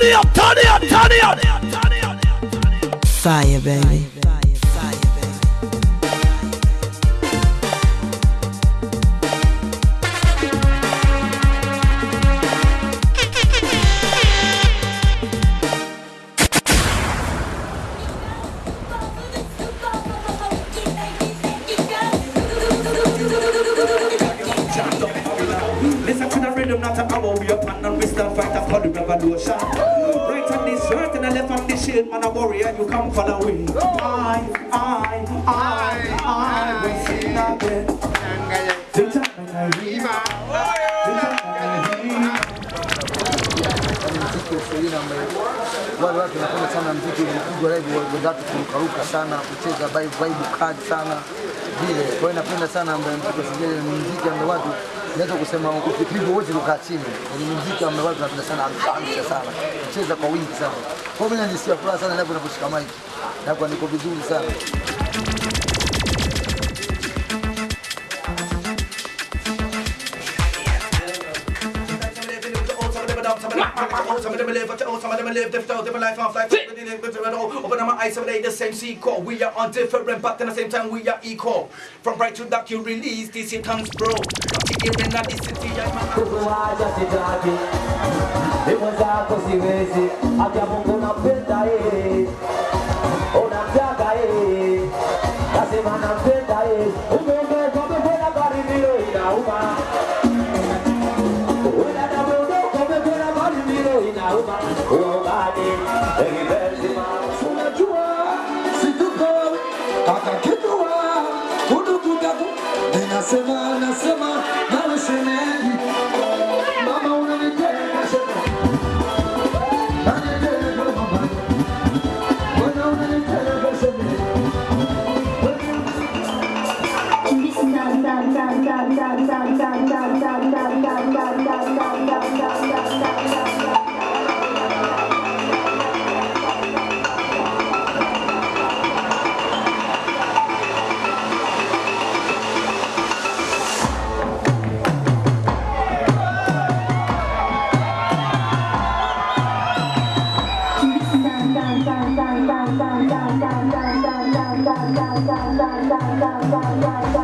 turn it up, turn it up, turn it up. Fire, baby. Listen to the rhythm, not a hour we up and we still fight for the revolution. chain man a warrior, you come for the win. I, I, I, I, will sing again. The time I wale watu wanapenda sana mziki ulipigwa live, wadatu kurukaruka sana, kucheza vibe vibe kali sana vile. Kwa hiyo napenda sana ambaye mtoto wa ni muziki ambaye watu naweza kusema ukipigwa wote kukaa chini. Ni muziki ambaye watu wanapenda sana amsha sana, Cheza kwa wingi sana. Kwa hiyo mimi najisikia furaha sana ninaposhika mic. Na kwa niko vizuri sana. Some of them live, for too, some of them live different, different life off like oh, Open up my eyes, some of the same sequel. We are on different, but at the same time we are equal. From bright to dark, you release this here comes bro. I'm hearing that this city, I'm kukuacha sitaki, demo zako siwezi, acha Mungu nampenda yeye, unamtaka Egli verdi Si tu covi Ataque doa Tudo cuidado De na semana, semana Não se negue Mama una 哒哒哒。